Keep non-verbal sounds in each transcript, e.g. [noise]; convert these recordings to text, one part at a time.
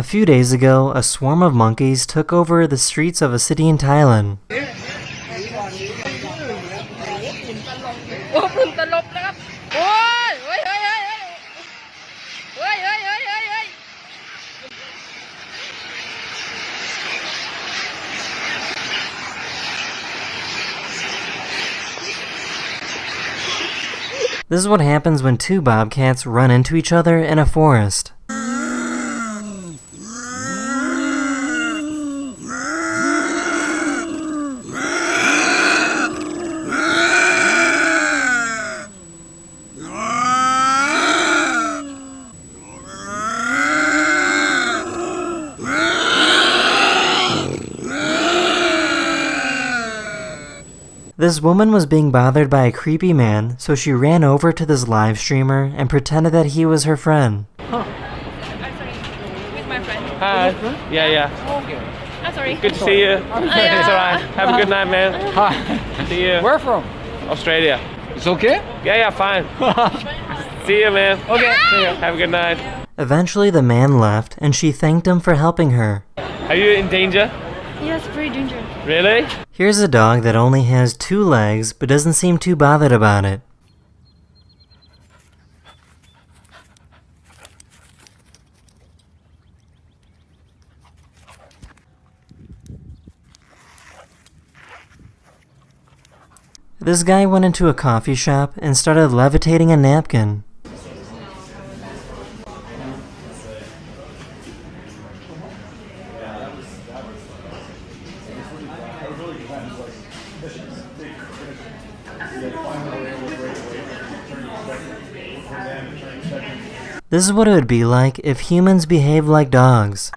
A few days ago, a swarm of monkeys took over the streets of a city in Thailand. This is what happens when two bobcats run into each other in a forest. This woman was being bothered by a creepy man, so she ran over to this live streamer and pretended that he was her friend. I'm sorry. With my friend. Hi. Yeah, yeah. Okay. I'm sorry. Good to see you. Oh, yeah. [laughs] It's alright. Have a good night, man. Hi. See you. Where from? Australia. It's okay? Yeah, yeah, fine. [laughs] See you, man. Okay. See you. Have a good night. Eventually, the man left, and she thanked him for helping her. Are you in danger? Yes, pretty dangerous. Really? Here's a dog that only has two legs but doesn't seem too bothered about it. This guy went into a coffee shop and started levitating a napkin. This is what it would be like if humans behaved like dogs.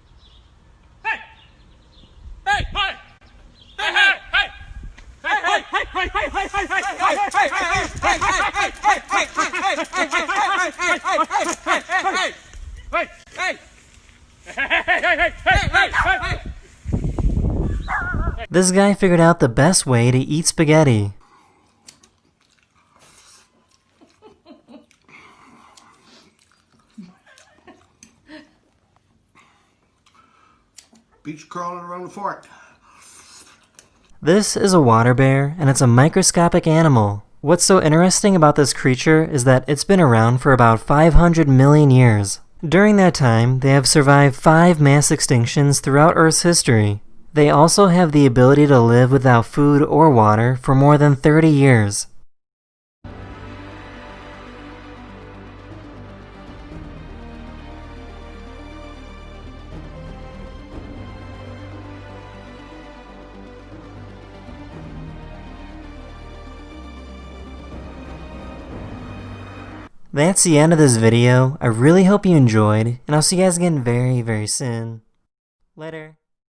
This guy figured out the best way to eat spaghetti. Beach crawling around the fort. This is a water bear, and it's a microscopic animal. What's so interesting about this creature is that it's been around for about 500 million years. During that time, they have survived five mass extinctions throughout Earth's history. They also have the ability to live without food or water for more than 30 years. That's the end of this video. I really hope you enjoyed, and I'll see you guys again very, very soon. Later.